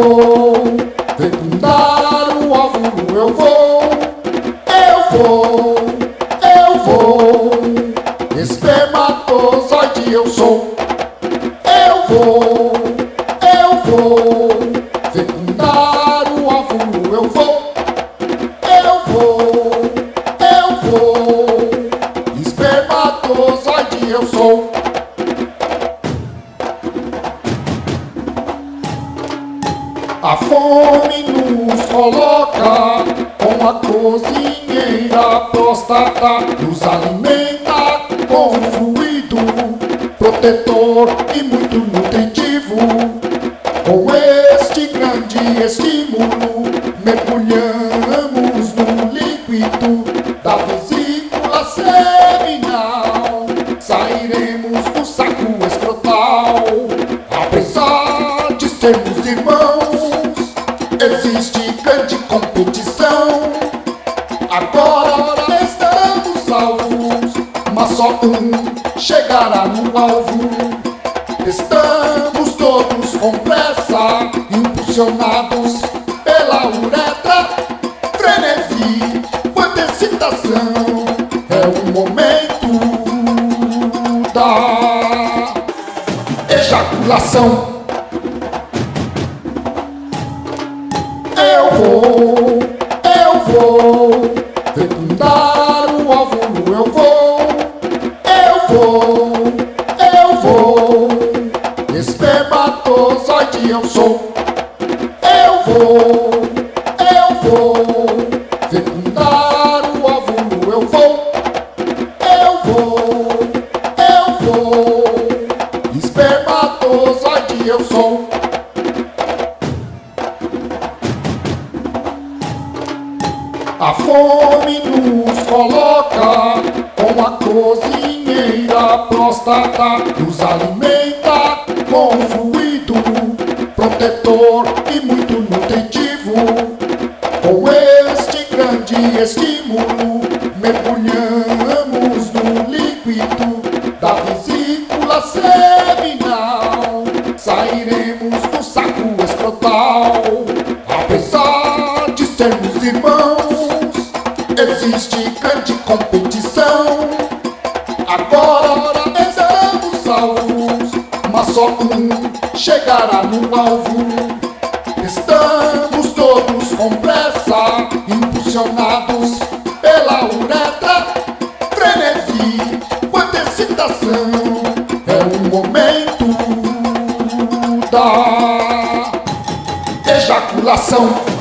vou fecundar o óvulo, eu vou, eu vou, eu vou, espermatozoide eu sou, eu vou, eu vou, fecundar o óvulo, eu vou, eu vou, eu vou. Fome nos coloca com a cozinheira próstata, nos alimenta com fluido protetor e muito nutritivo. Com este grande estímulo, mergulhamos no líquido da vesícula seminal. Sairemos do saco escrotal, apesar de sermos irmãos. Só um chegará no alvo. Estamos todos com pressa, impulsionados pela uretra. Frenesi, quanta excitação, é o momento da ejaculação. Eu vou, eu vou fecundar eu sou. Eu vou, eu vou fecundar o óvulo, eu vou, eu vou, eu vou, espermatozoide eu sou. A fome nos coloca com a cozinheira próstata, nos fluido protetor e muito nutritivo. Com este grande estímulo, mergulhamos no líquido da vesícula seminal. Sairemos do saco escrotal, apesar de sermos irmãos. Existe grande competição. Agora estamos salvos, mas só um chegará no alvo. Estamos todos com pressa, impulsionados pela uretra. Frenesi, quanta excitação, é o momento da ejaculação.